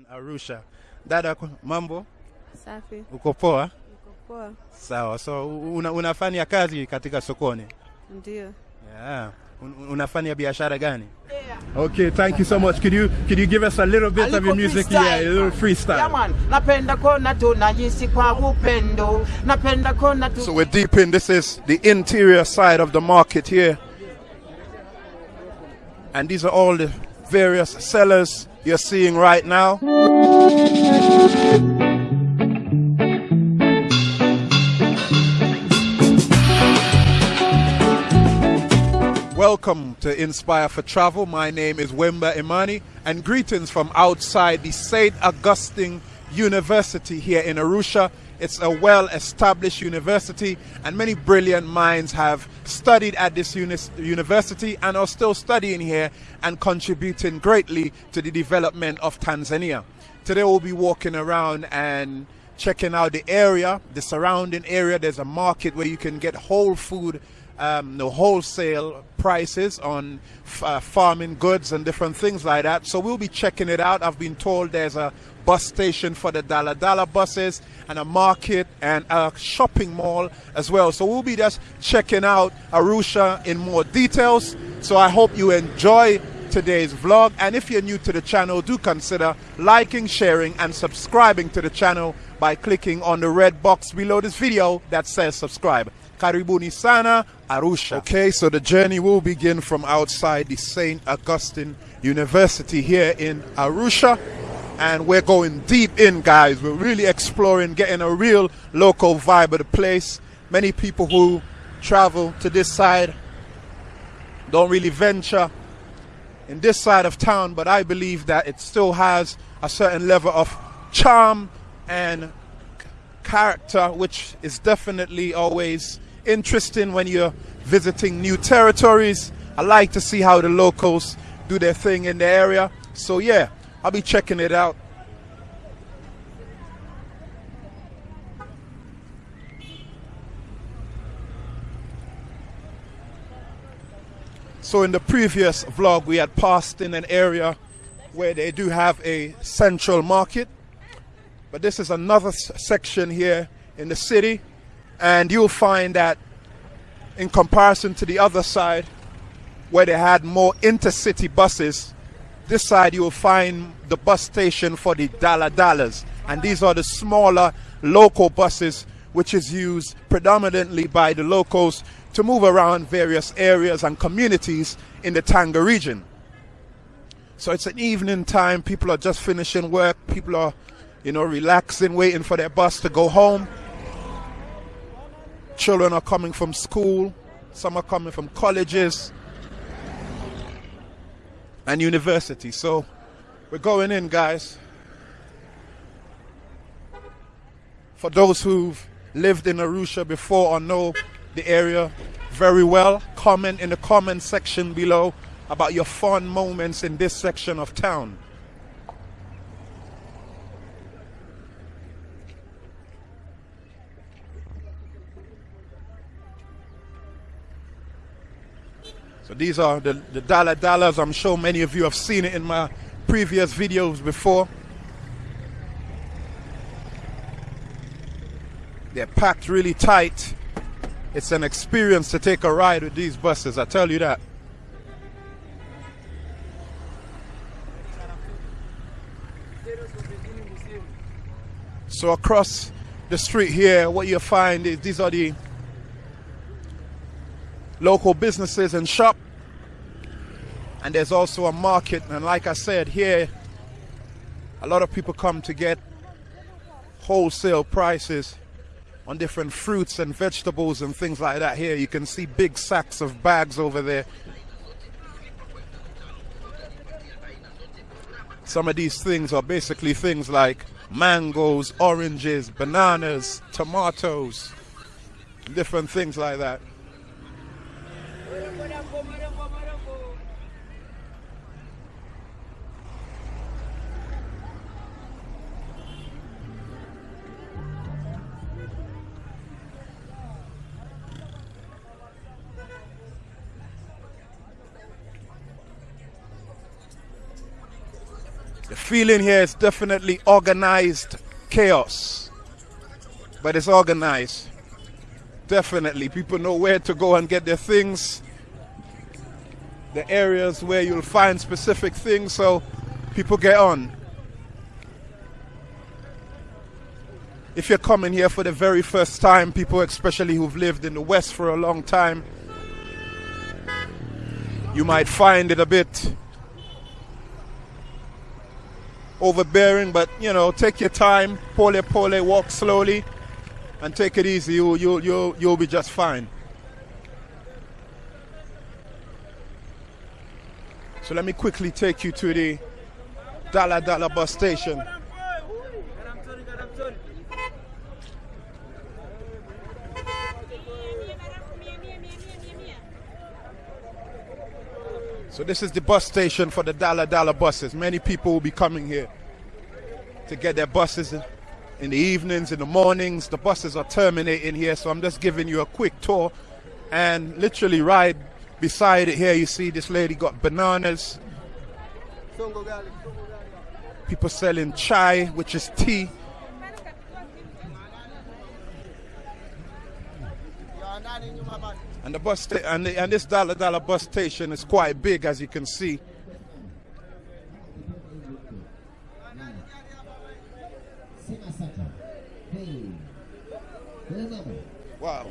in Arusha. Dada, ku- mambo, Safi, uko poa? niko poa. Sawa. So una, unafanya kazi katika sokoni? Ndio. Yeah. Un, unafanya biashara gani? Yeah. Okay, thank you so much. Could you could you give us a little bit of your music? Yeah, a little freestyle. Yeah, man. Napenda kona tunajisi kwa upendo. Napenda kona tu So we're deep in. This is the interior side of the market here. And these are all the various sellers you're seeing right now. Welcome to Inspire for Travel. My name is Wemba Imani, and greetings from outside the St. Augustine University here in Arusha. It's a well established university, and many brilliant minds have studied at this uni- university and are still studying here and contributing greatly to the development of Tanzania. Today, we'll be walking around and checking out the area, the surrounding area. There's a market where you can get whole food um, the wholesale prices on uh, farming goods and different things like that. So we'll be checking it out. I've been told there's a bus station for the Dala Dala buses and a market and a shopping mall as well. So we'll be just checking out Arusha in more details. So I hope you enjoy today's vlog and if you're new to the channel do consider liking sharing and subscribing to the channel by clicking on the red box below this video that says subscribe karibuni sana arusha okay so the journey will begin from outside the st augustine university here in arusha and we're going deep in guys we're really exploring getting a real local vibe of the place many people who travel to this side don't really venture in this side of town, but I believe that it still has a certain level of charm and character, which is definitely always interesting when you're visiting new territories. I like to see how the locals do their thing in the area. So, yeah, I'll be checking it out. So in the previous vlog, we had passed in an area where they do have a central market. But this is another section here in the city. And you'll find that in comparison to the other side, where they had more intercity buses, this side you will find the bus station for the Dala Dalas. And these are the smaller local buses, which is used predominantly by the locals to move around various areas and communities in the Tanga region. So it's an evening time, people are just finishing work, people are, you know, relaxing, waiting for their bus to go home. Children are coming from school, some are coming from colleges and university. So we're going in, guys. For those who've lived in Arusha before or know the area very well, comment in the comment section below about your fun moments in this section of town. These are the, the Dala Dalas. I'm sure many of you have seen it in my previous videos before. They're packed really tight. It's an experience to take a ride with these buses, I tell you that. So across the street here, what you'll find is these are the local businesses and shop. And there's also a market. And like I said, here, a lot of people come to get wholesale prices on different fruits and vegetables and things like that. Here, you can see big sacks of bags over there. Some of these things are basically things like mangoes, oranges, bananas, tomatoes, different things like that. The feeling here is definitely organized chaos. But it's organized. Definitely. People know where to go and get their things. The areas where you'll find specific things so people get on. If you're coming here for the very first time, people especially who've lived in the West for a long time, you might find it a bit overbearing, but you know, take your time, pole pole, walk slowly, and take it easy. You you you you'll be just fine. So let me quickly take you to the Dala Dala bus station. So this is the bus station for the Dala Dala buses. Many people will be coming here to get their buses in, the evenings, in the mornings. The buses are terminating here, so I'm just giving you a quick tour. And literally right beside it here, you see this lady got bananas. People selling chai, which is tea. And the bus sta- and, the, and this Dala Dala bus station is quite big, as you can see. Wow.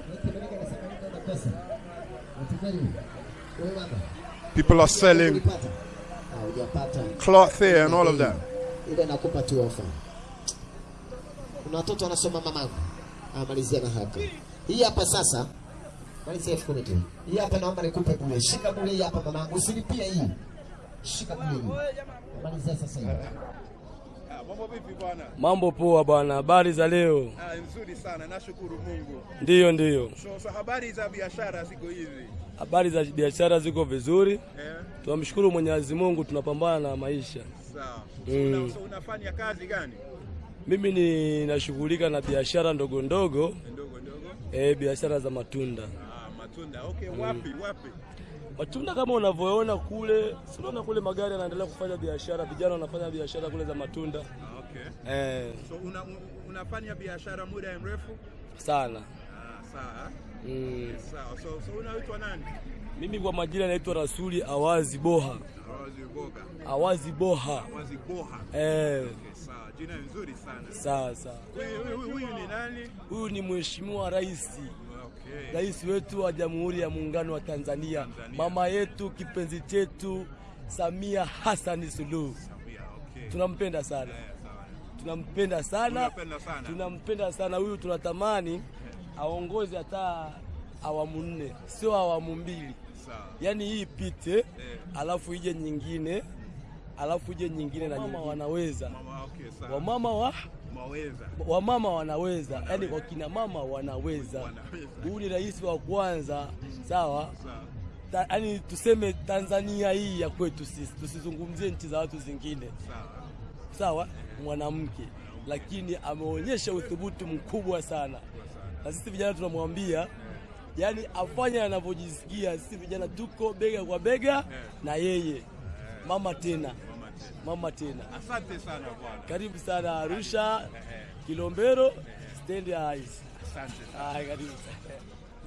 People are selling cloth here and all of that. Kuna watoto wanasoma mamangu, na hii hapa sasa, malizia elfu kumi tu. Hii hapa naomba nikupe bure, shika bure hii hapa mamangu, usilipie hii, shika bure hii, malizia sasa hivi. Mambo vipi bwana? Mambo poa bwana, habari za leo? Ah, nzuri sana, nashukuru Mungu. Ndiyo, ndiyo, So, so habari za biashara ziko hivi? habari za biashara ziko vizuri, Yeah. tunamshukuru Mwenyezi Mungu, tunapambana na maisha. Sawa. So, Mm. una, so unafanya kazi gani? Mimi ninashughulika na biashara ndogo ndogo, Ndogo ndogo. eh, biashara za matunda. Ah, matunda. Okay, wapi wapi? Matunda kama unavyoona kule, si unaona kule magari yanaendelea kufanya biashara, vijana wanafanya biashara kule za matunda Ah, okay. eh, So una, unafanya biashara muda mrefu? sana Ah, sawa. mm. Sawa. So, so unaitwa nani? Mimi kwa majina naitwa Rasuli Awazi Boha, Awazi Boga. Awazi Boha Awazi Boha. eh, Okay, sawa. Jina nzuri sana. sawa sawa. Huyu ni nani? Huyu ni Mheshimiwa Rais Okay. rais wetu wa Jamhuri ya Muungano wa Tanzania, Tanzania. mama yetu kipenzi chetu Samia Hassan Suluhu. Okay. Tunampenda sana, yeah, tunampenda sana, tunampenda sana huyu. Tunatamani yeah. aongoze hata awamu nne, sio awamu mbili, Sawa. yaani hii ipite, yeah. alafu ije nyingine, alafu ije nyingine na nyingine. Wanaweza Mama, okay, sawa. wamama wa Maweza. wamama wanaweza, yani wakina mama wanaweza. Wanaweza. Huyu ni rais wa kwanza, sawa? Yani tuseme Tanzania hii ya kwetu sisi, tusizungumzie nchi za watu zingine, Sawa. sawa, mwanamke, lakini ameonyesha uthubutu mkubwa sana, na sisi vijana tunamwambia yani afanye anavyojisikia. Sisi vijana tuko bega kwa bega na yeye, mama tena, mama tena. Asante sana bwana. Karibu sana Arusha, Kilombero, stand eyes. Asante. Ah, karibu sana.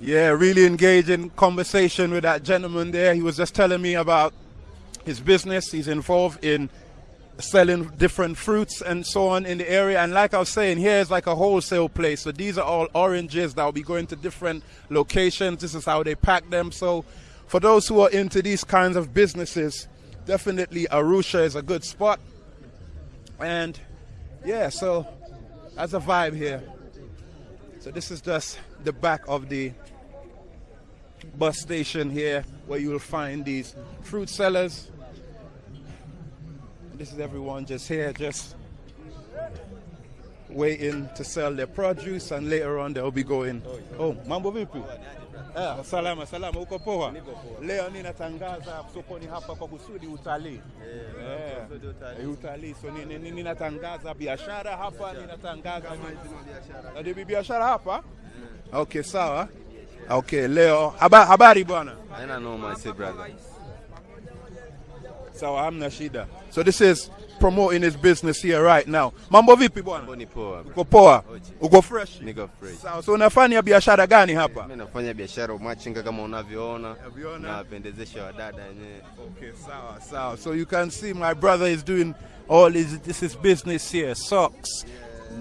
Yeah, really engaging conversation with that gentleman there. He was just telling me about his business. He's involved in selling different fruits and so on in the area. And like I was saying, here is like a wholesale place. So these are all oranges that will be going to different locations. This is how they pack them. So for those who are into these kinds of businesses, definitely Arusha is a good spot. And yeah, so that's a vibe here. So this is just the back of the bus station here where you will find these fruit sellers. This is everyone just here, just waiting to sell their produce, and later on they'll be going. Oh, mambo? Ah, salama salama, uko poa? Leo ninatangaza sokoni hapa kwa kusudi utalii. yeah, eh, utalii. So ni- ni- ni- ninatangaza biashara hapa, ninatangaza Na ni biashara hapa. Okay, sawa. Okay, leo haba, habari bwana. Haina noma, brother. Sawa, hamna shida. So this is promoting his business here right now. Mambo vipi bwana? Mambo ni poa. Uko poa? Uko fresh? Niko fresh. Sawa. So unafanya biashara gani hapa? Mimi nafanya biashara umachinga kama unavyoona. Unavyoona. Na wapendezesha wadada wenyewe. Okay, sawa, sawa. So you can see my brother is doing all his this is business here. Socks,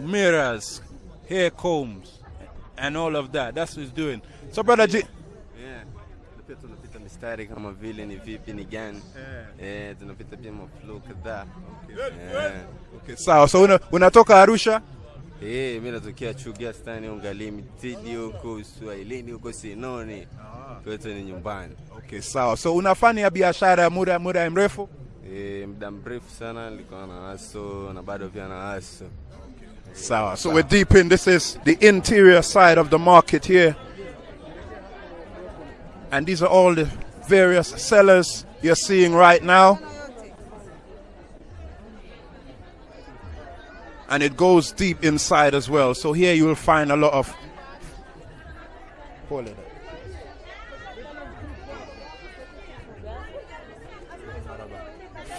mirrors, hair combs, and all of that. That's what he's doing. So brother G, Yeah. Mistari kama vile ni vipi ni gani. Eh, tunapita pia maflow kadhaa. Eh. okay, sawa. So una, unatoka Arusha? Eh, mimi natokea Chuga Stani Unga Limited huko Uswahilini huko Sinoni. Kwetu ni nyumbani. Okay, sawa. So unafanya biashara muda muda mrefu? Eh, muda mrefu sana nilikuwa na haso na bado pia na haso. Sawa. So we're deep in. This is the interior side of the market here. And these are all the various sellers you're seeing right now. And it goes deep inside as well. So here you will find a lot of. Hold it.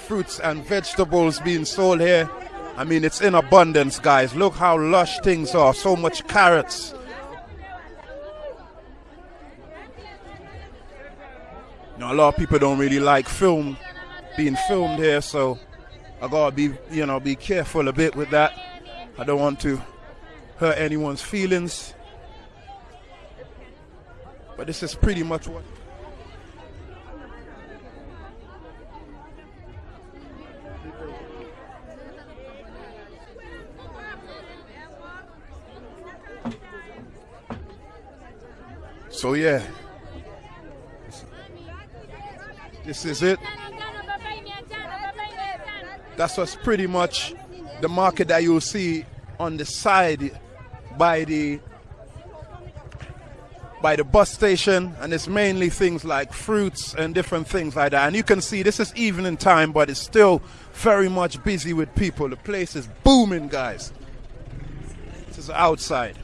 Fruits and vegetables being sold here. I mean, it's in abundance, guys. Look how lush things are. So much carrots. You know, a lot of people don't really like film being filmed here, so I gotta be, you know, be careful a bit with that. I don't want to hurt anyone's feelings. But this is pretty much what. So yeah, this is it. That's what's pretty much the market that you'll see on the side by the by the bus station. And it's mainly things like fruits and different things like that. And you can see this is evening time but it's still very much busy with people. The place is booming guys. This is outside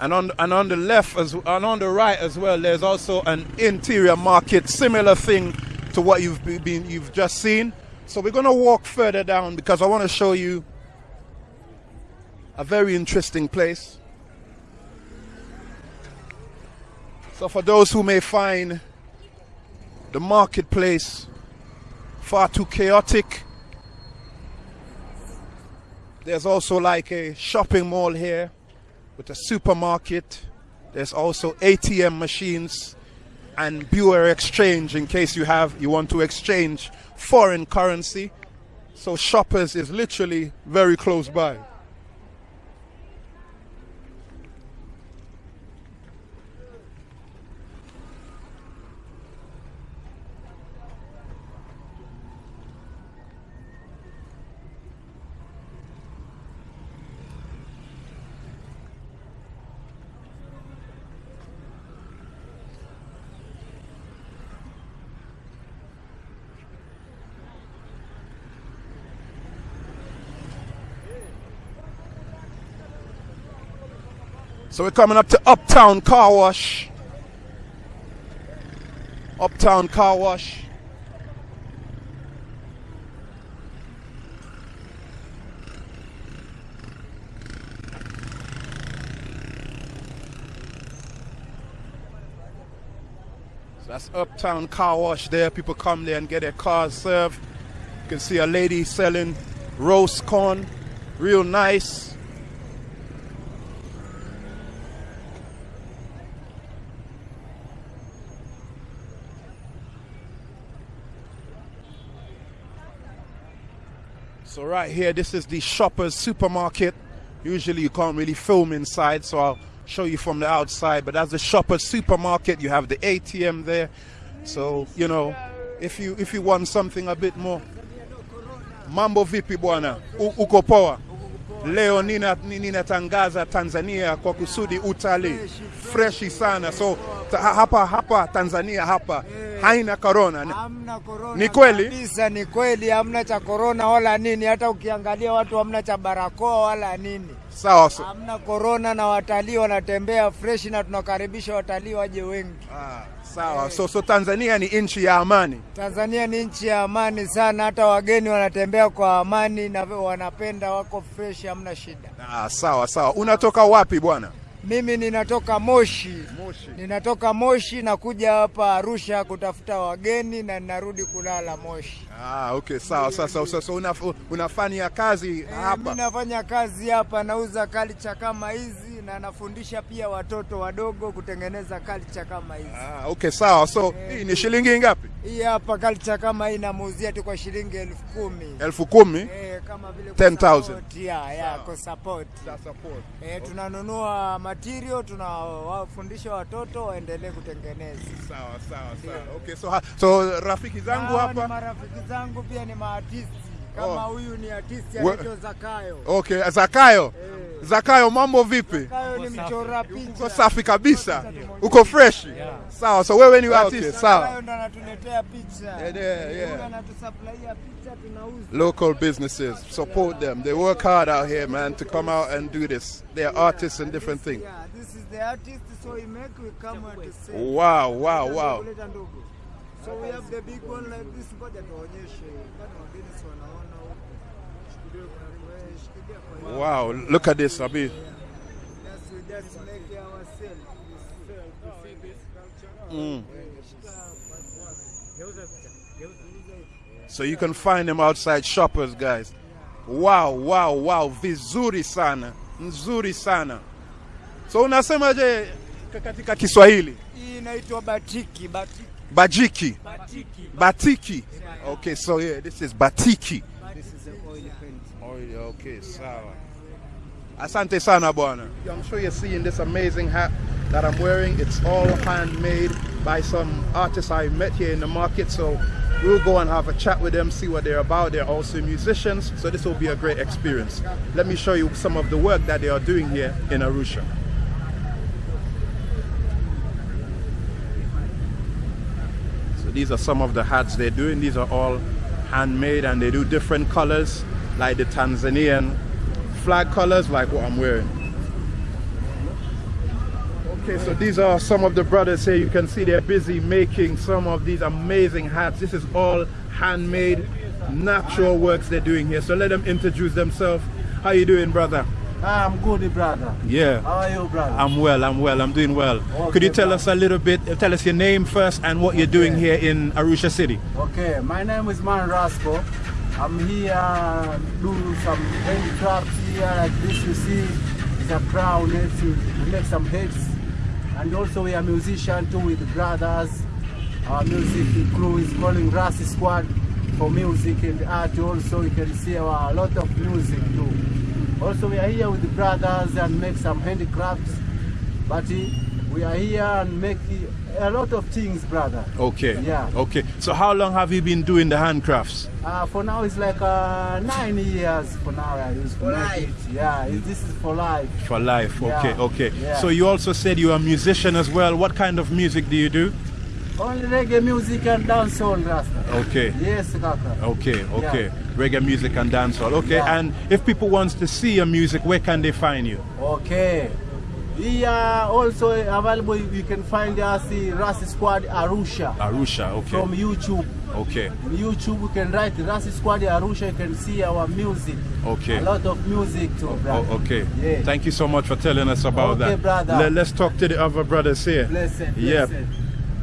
and on and on the left as and on the right as well there's also an interior market similar thing to what you've been you've just seen. So we're going to walk further down because I want to show you a very interesting place. So for those who may find the marketplace far too chaotic there's also like a shopping mall here with a supermarket. There's also ATM machines and Bureau exchange in case you have you want to exchange foreign currency. So shoppers is literally very close by. So we're coming up to Uptown Car Wash. Uptown Car Wash. So that's Uptown Car Wash there. People come there and get their cars served. You can see a lady selling roast corn, real nice. So right here, this is the Shoppers Supermarket. Usually you can't really film inside, so I'll show you from the outside. But as the Shoppers Supermarket. You have the ATM there. So you know, if you if you want something a bit more, mambo vipi bwana, U- uko? Leo ninatangaza nina Tanzania kwa kusudi utalii freshi sana. So ta, hapa hapa Tanzania hapa haina corona. Hamna. Ni kweli? Kabisa ni kweli hamna cha korona wala nini. Hata ukiangalia watu hamna cha barakoa wala nini. Sawa. Hamna korona na watalii wanatembea freshi, na tunakaribisha watalii waje wengi. ah, sawa. So, so Tanzania ni nchi ya amani. Tanzania ni nchi ya amani sana, hata wageni wanatembea kwa amani na wanapenda, wako fresh, hamna shida. Ah, sawa sawa. Unatoka wapi bwana? Mimi ninatoka Moshi, Moshi. ninatoka Moshi na kuja hapa Arusha kutafuta wageni na ninarudi kulala Moshi. Ah, okay, sawa. Sasa sasa una, unafanya kazi Eh, hapa. mimi nafanya kazi hapa, nauza kalicha kama hizi na nafundisha pia watoto wadogo kutengeneza culture kama hizi. Ah, okay, sawa. So hii ni shilingi ngapi? Hii hapa culture kama hii namuuzia tu kwa shilingi elfu kumi. elfu kumi. Eh, kama vile 10,000. kusupport, ya, ya, support. Eh, tunanunua material, tunawafundisha watoto waendelee kutengeneza. Sawa sawa sawa. Okay, so so rafiki zangu hapa. Ah, hapa. marafiki zangu pia ni maartisti kama Oh. huyu ni artisti We- anaitwa Zakayo. Okay, Zakayo. Eh. Zakayo, mambo vipi? Zakayo ni mchora Uko picha. safi kabisa. Uko fresh? Sawa. So wewe ni artist, Zakayo sawa. ndo anatuletea picha. Yeah, yeah, yeah. Huyu anatusupplyia picha tunauza. Local businesses, support them. They work hard out here, man, to come out and do this. They are artists and different things. Yeah, this is the artist so he make we come here to say. Wow, wow, wow. So we have the big one like this, ngoja tuonyeshe. Kama wageni si wanaona huko. Wow, look at this, Abi. Yes, we just make ourselves. Mm. So you can find them outside shoppers, guys. Wow, wow, wow, vizuri sana, nzuri sana. So unasemaje je katika Kiswahili? Hii inaitwa batiki, batiki. Bajiki, Batiki. batiki. Okay, so yeah, this is batiki. This is the oil paint. Oh, okay, sawa. Asante sana bwana. I'm sure you're seeing this amazing hat that I'm wearing. It's all handmade by some artists I met here in the market. So we'll go and have a chat with them, see what they're about. They're also musicians, so this will be a great experience. Let me show you some of the work that they are doing here in Arusha. These are some of the hats they're doing. These are all handmade and they do different colors, like the Tanzanian flag colors, like what I'm wearing. Okay, so these are some of the brothers here. You can see they're busy making some of these amazing hats. This is all handmade, natural works they're doing here. So let them introduce themselves. How you doing, brother? Ah, I'm good, brother. Yeah. How are you, brother? I'm well, I'm well, I'm doing well. Okay, Could you tell brother. us a little bit, tell us your name first and what you're doing here in Arusha City? Okay, my name is Man Rasco. I'm here do some handicrafts here like this you see is a crown let's we make some heads and also we are musician too with brothers our music crew is calling Rasi Squad for music and art also you can see our, a lot of music too also we are here with the brothers and make some handicrafts but eh, we are here and make a lot of things brother Okay. Yeah. Okay. So how long have you been doing the handcrafts? Uh, for now, it's like uh, nine years. For now, I use for it. Yeah, it- this is for life. For life. Okay. Yeah. Okay. Yeah. So you also said you're a musician as well. What kind of music do you do? Only reggae music and dancehall, Rasta. Okay. Yes, Kaka. Okay. Okay. Yeah. Reggae music and dancehall. Okay. Yeah. And if people wants to see your music, where can they find you? Okay. We are also available. You can find us the Rasi Squad Arusha Arusha. Okay. from YouTube. Okay. YouTube, you can write Rasta Squad Arusha. You can see our music. Okay. A lot of music too, oh, brother. Oh, okay. Yeah. Thank you so much for telling us about Okay, that. brother. Let, us talk to the other brothers here. Blessed, Yep.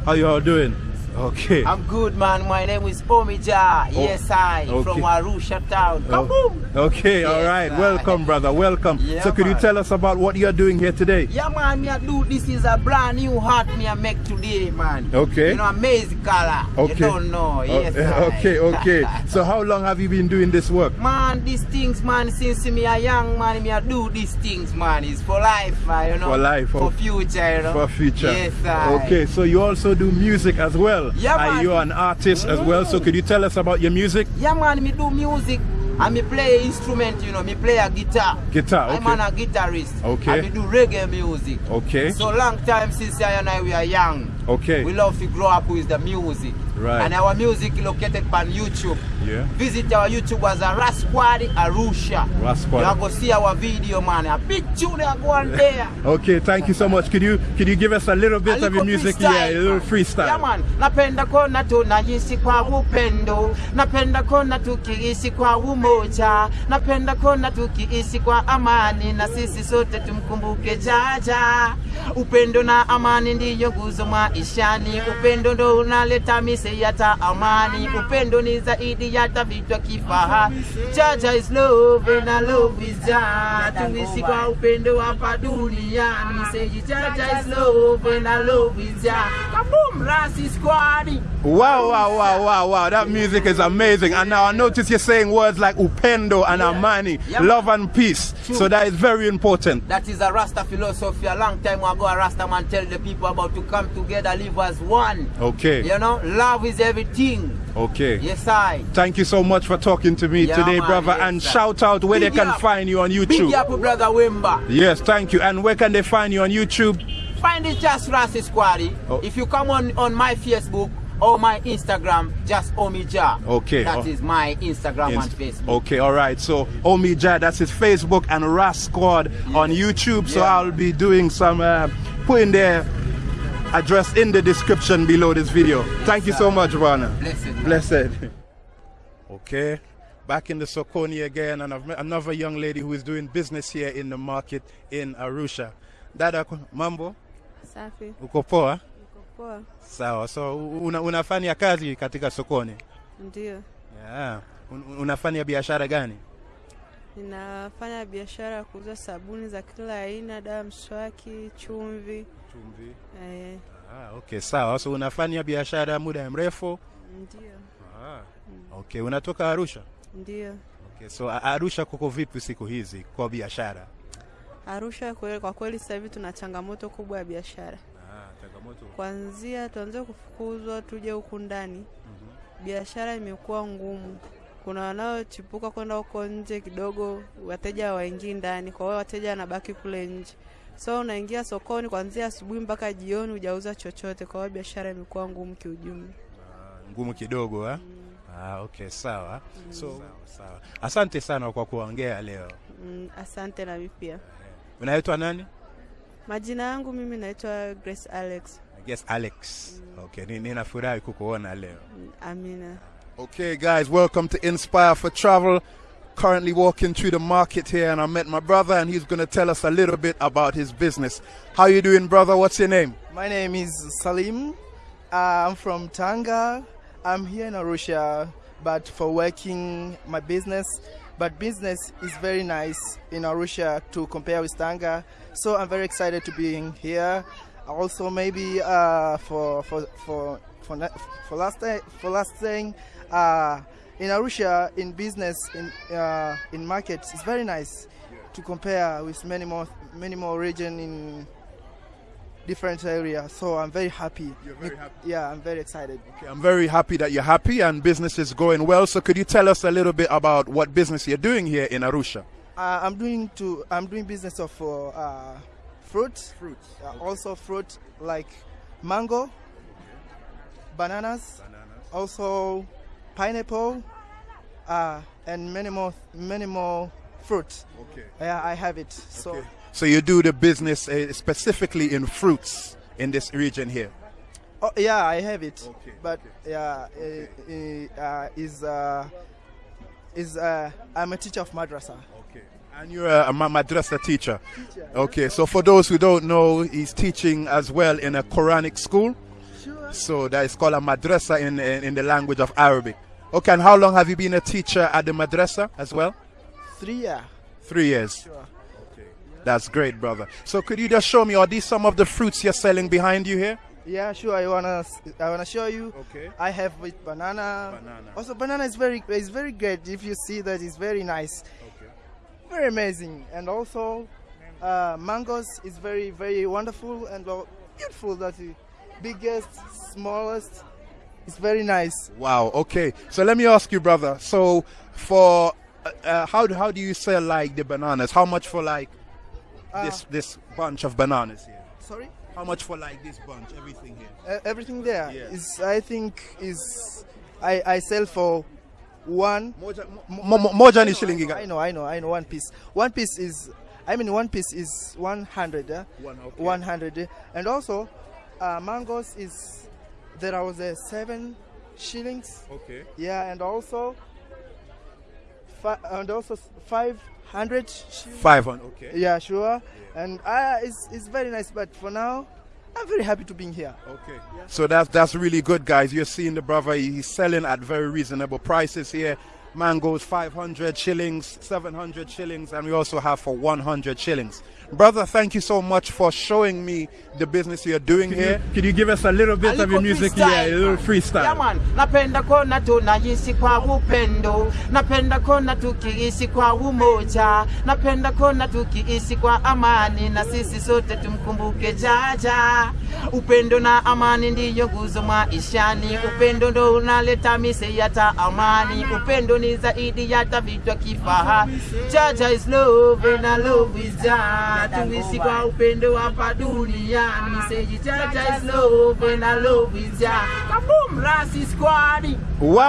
How you all doing? Okay. I'm good, man. My name is Omija. Yes, I okay. from Arusha town. Oh, Kaboom! Okay, all Yes, right. sir. Welcome, brother. Welcome. Yeah, so, could you tell us about what you're doing here today? Yeah, man. Me a do this is a brand new hat me a make today, man. Okay. You know, amazing color. Okay. You don't know. Oh, Yes, I. okay, okay. so, how long have you been doing this work? Man, these things, man, since me a young man, me a do these things, man. It's for life, uh, you know. For life, For okay. future, you know. For future. Yes, I. Okay, so you also do music as well. Yeah, Are man. you an artist as well? So, could you tell us about your music? Yeah, man, me do music. And me play instrument, you know, me play a guitar. Guitar, okay. I'm a guitarist. Okay. I me do reggae music. Okay. So long time since I and I we are young. Okay. We love to grow up with the music. Right. And our music located on YouTube. Yeah. Visit our YouTube as a Rasquad Arusha. Rasquad. You are go see our video, man. A big tune going there. Okay, thank you so much. Could you could you give us a little bit A of your music? Yeah, a little freestyle. Yeah, man. Napenda kona tunaishi kwa upendo, napenda kona tukiishi kwa umoja, napenda kona tukiishi kwa amani, na sisi sote tumkumbuke Jaja. Upendo na amani ndiyo nguzo maishani, upendo ndo unaleta mise yata amani, upendo ni zaidi ya tavitwa kifaha. Jaja is love I love is ja, Tuishi kwa upendo hapa duniani, say Jaja is love I love is ja. Kaboom, Rasi Squad. Wow, wow, wow, wow, wow. That music is amazing. And now I notice you're saying words like upendo and amani, Yeah. love and peace. True. So that is very important. That is a Rasta philosophy. A long time ago, a Rasta man tell the people about to come together, live as one. Okay. You know, love is everything. Okay. Yes, I. Thank you so much for talking to me Yeah, today, man, brother. yes, and sir. shout out where Big they can up. find you on YouTube. Big up, brother Wimba. Yes, thank you. And where can they find you on YouTube? Find it just Rasta Squad. Oh. If you come on on my Facebook or my Instagram, just Omija. Okay. That is Oh. my Instagram and Facebook. Okay, all right. So Omi Jad, that's his Facebook, and Ras Squad on YouTube. So Yeah. I'll be doing some uh, putting their address in the description below this video. Thank you so much, Rana. Blessed. man. Blessed. Okay. Back in the Sokoni again, and I've met another young lady who is doing business here in the market in Arusha. Dada, mambo, Safi. uko poa? Poa. Sawa. So una, unafanya kazi katika sokoni? Ndio. Yeah. Un, unafanya biashara gani? Ninafanya biashara ya kuuza sabuni za kila aina, dawa mswaki, chumvi. Chumvi. Eh, Ah, okay, sawa. So unafanya biashara muda mrefu? ndio. Ah. Okay, unatoka Arusha? Ndio. Okay, so Arusha kuko vipi siku hizi kwa biashara? Arusha kwa kweli sasa hivi tuna changamoto kubwa ya biashara. Kuanzia tuanze kufukuzwa tuje huku ndani, mm -hmm. biashara imekuwa ngumu. Kuna wanaochipuka kwenda huko nje kidogo, wateja waingii ndani, kwa hiyo wateja wanabaki kule nje. So unaingia sokoni kwanzia asubuhi mpaka jioni, hujauza chochote. Kwa hiyo biashara imekuwa ngumu kiujumla. Ah, ngumu kidogo ha? Mm. Ah, okay, sawa. Mm. So sawa, sawa. Asante sana kwa kuongea leo. Mm, asante na mimi pia. Unaitwa nani? Majina yangu mimi naitwa Grace Alex. I guess Alex. Okay, ni- ninafurahi kukuona leo. Mm, Amina. Okay, guys, welcome to Inspire for Travel. Currently walking through the market here, and I met my brother, and he's going to tell us a little bit about his business. How you doing, brother? What's your name? My name is Salim. Uh, I'm from Tanga. I'm here in Arusha, but for working my business. But business is very nice in Arusha to compare with Tanga. So I'm very excited to be in here. Also, maybe uh, for for for for for last for last thing, uh, in Arusha in business in uh, in markets it's very nice to compare with many more many more region in different area. So I'm very happy. You're very happy. Yeah, I'm very excited. Okay, I'm very happy that you're happy and business is going well. So, could you tell us a little bit about what business you're doing here in Arusha? Uh, I'm doing to I'm doing business of uh, uh, fruit, Fruits. uh, also fruit like mango, bananas, also pineapple, uh, and many more many more fruit. Okay. Yeah, I have it. So Okay. So you do the business uh, specifically in fruits in this region here. oh, yeah, I have it. Okay, But yeah, uh, uh, is uh, is uh, I'm a teacher of madrasa. Okay. And you're a, a ma- madrasa teacher. Okay. So for those who don't know, he's teaching as well in a Quranic school. Sure. So that is called a madrasa in, in in the language of Arabic. Okay. And how long have you been a teacher at the madrasa as well? Three year. Three years. Sure. Okay. That's great, brother. So could you just show me, are these some of the fruits you're selling behind you here? Yeah, sure. I wanna I wanna show you. Okay. I have with banana. Banana. Also, banana is very is very great. If you see that, it's very nice. Okay. Very amazing. And also, uh, mangoes is very very wonderful and beautiful. That is biggest, smallest. It's very nice. Wow. Okay. So let me ask you, brother. So for uh, uh, how do how do you sell like the bananas? How much for like Uh, this this bunch of bananas here? Sorry. How much for like this bunch, everything here? Uh, everything there Yeah. is, I think, is I, I sell for one. Mo- mo- more than shilling you got. I know, I know, I know. One piece. One piece is, I mean, one piece is one hundred. Uh, One, okay. One hundred, and also, uh, mangoes is there was a seven shillings. Okay. Yeah, and also, and also five hundred. 500, okay. Yeah, sure. And uh, it's it's very nice. But for now, I'm very happy to be here. Okay. So that's that's really good, guys. You're seeing the brother. He's selling at very reasonable prices here. Mangoes 500 shillings, 700 shillings, and we also have for 100 shillings. Brother, thank you so much for showing me the business you're doing here. Could you give us a little bit of your music here, a little freestyle? Yeah, man. Napenda kona tunaishi kwa upendo, napenda kona tukiishi kwa umoja, napenda kona tukiishi kwa amani, na sisi sote tumkumbuke Jaja. Upendo na amani ndiyo nguzo maishani, upendo ndo unaleta mise yata amani, upendo ni zaidi yata vitu kifahari. Jaja is love and I love is Jaja. Tuishi kwa upendo hapa duniani, say Jaja is love and I love is Jaja. Kaboom, Rasi Squad. Wow.